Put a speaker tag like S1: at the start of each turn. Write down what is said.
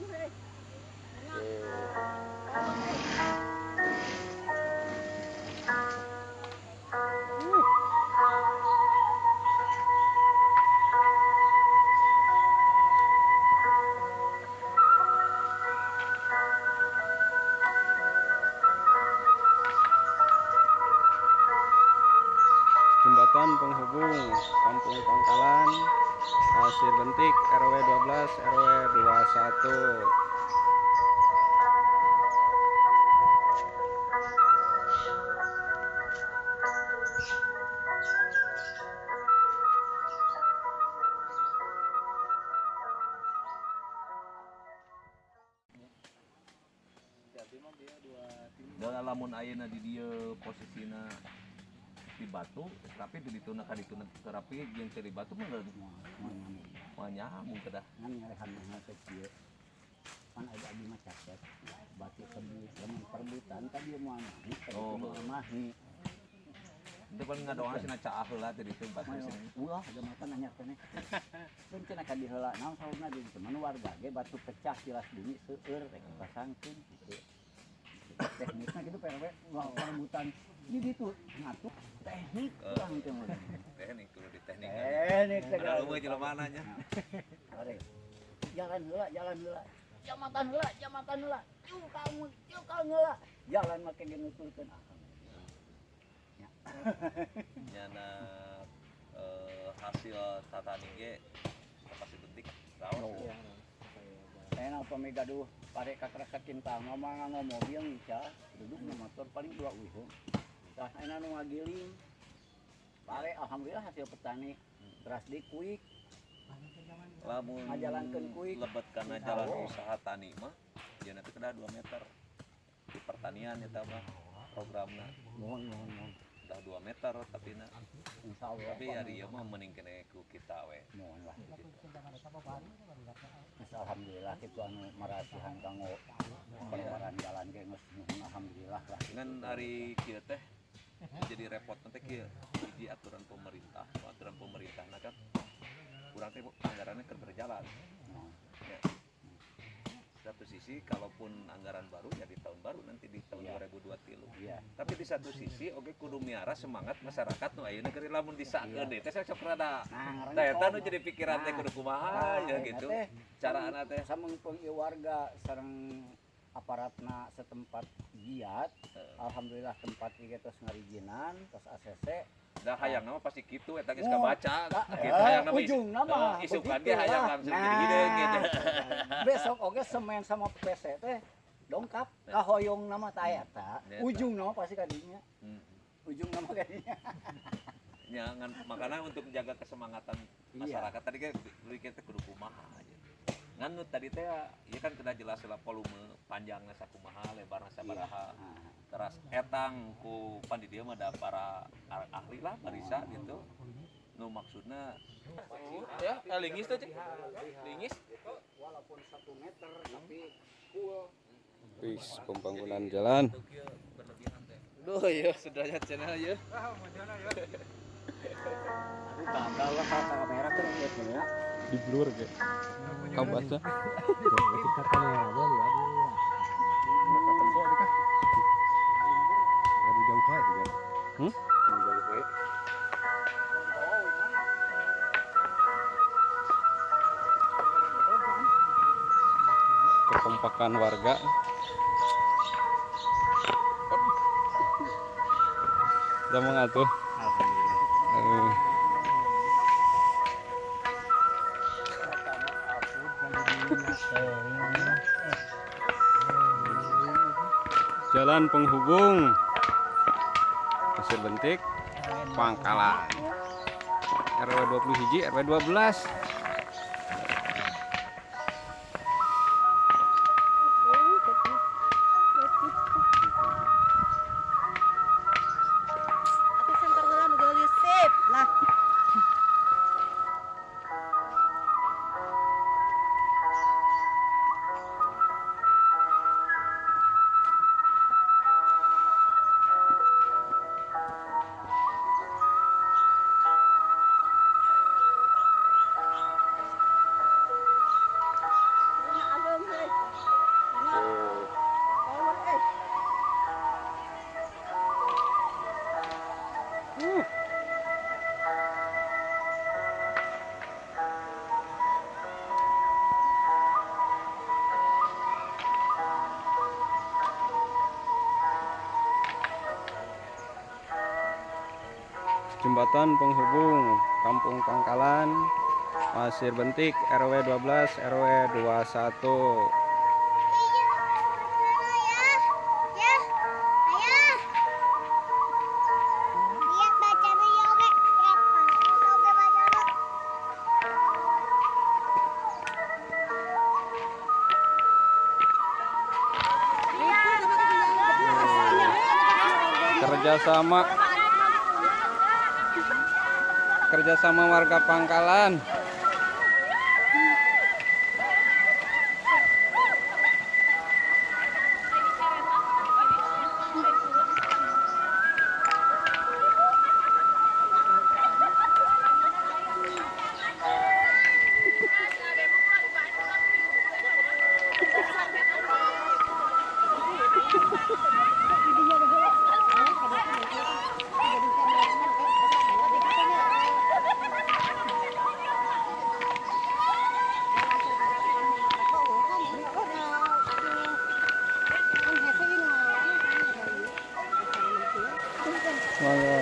S1: jembatan Pasir Bentik RW 12 RW 21
S2: dan lamun ayeuna di dia posisinya di batu tapi di ditu ka ditu terapi yang dari batu mah mah nyambung kedah
S3: ngan ngarehan hal kecil kan ada abdi mah caket batu tebus lamun perbutan tadi mau amahi tadi
S2: Oh.
S3: amahi
S2: itu kan ngadoan cenah caah heula teh ditu batu sini.
S3: ulah ada mata nanya kene pun cenah ka diheula naon saurna di teman warga ge batu pecah tilas bumi seueur rek pasangkeun gitu tekniknya gitu PRW ulah perbutan ini gitu ngatuk teknik kurang mah
S2: teknik kudu di teknik
S3: teknik segala
S2: lu jelema nanya.
S3: Jalan heula, jalan heula. Jamatan heula, jamatan heula. Yuk kamu, yuk kamu heula. Jalan make ge nuturkeun
S2: nyana eh, hasil tatani ge pasti bentik raos
S3: Iya. Saya apa mega duh pare kakrak cinta ngomong ngomong mobil nica duduk na motor paling dua wihung. Tah ayeuna nu ngagiling. Pare alhamdulillah hasil petani beras di kuik.
S2: lamun
S3: Ngajalankeun kuik.
S2: lebet karena jalan usaha tani mah dia nanti kena 2 meter di pertanian eta mah programna
S3: Mohon mohon mohon.
S2: udah 2 meter tapi na tapi ya dia mah mending kene ku kita we
S3: mohon lah. Alhamdulillah itu anu marasihan kanggo pengeluaran jalan ge geus alhamdulillah lah.
S2: dengan hari kieu teh jadi repot nanti kieu di aturan pemerintah aturan pemerintah nah kan kurang teh anggarannya keur berjalan
S3: Nah,
S2: ya. Satu sisi kalaupun anggaran baru ya di tahun baru nanti di tahun
S3: Iya.
S2: 2023
S3: Iya.
S2: tapi di satu sisi oke kudu miara semangat masyarakat nu ayeuna keur lamun disakeun
S3: Iya.
S2: deh teh sok rada
S3: Nah,
S2: eta nu jadi pikiran teh kudu kumaha
S3: Nah,
S2: ya gitu. Cara anak teh
S3: samengpeung warga sareng aparatna setempat giat alhamdulillah tempat ieu tos ngarijinan tos ACC
S2: dah hayang nama pasti eta geus
S3: Oh,
S2: kabaca.
S3: Nah,
S2: Kitu
S3: eh,
S2: hayang nama
S3: ujungna mah
S2: eh, isukan
S3: begitu
S2: ge hayang langsung
S3: Nah,
S2: jadi hideung gitu.
S3: besok oge semen sama PC teh dongkap kahoyong nama ta eta ujung nama pasti kadinya
S2: Hmm.
S3: ujung nama kadinya
S2: Ya, makanya untuk menjaga kesemangatan
S3: Iya.
S2: masyarakat tadi kan kita kudu kumaha aja. Ngan nu tadi teh ya kan kena jelas lah volume panjangnya sakumaha, lebarnya sabaraha.
S3: Nah,
S2: Teras etang ku pan di dieu mah ada para ah- ahli lah barisa gitu. Nu maksudnya ya lingis tuh cek. Lingis.
S3: walaupun satu meter tapi full
S1: Wis pembangunan jalan
S2: Duh ya sudah channel ya.
S3: aduh gagal lah kalau kamera
S1: hmm? kekompakan warga. Udah mengatur Eh, jalan penghubung Bentik Pangkalan. RW 20 hiji RW 12
S4: jembatan penghubung Kampung Pangkalan Pasir Bentik RW 12 RW 21 kerjasama kerjasama warga Pangkalan Semangat.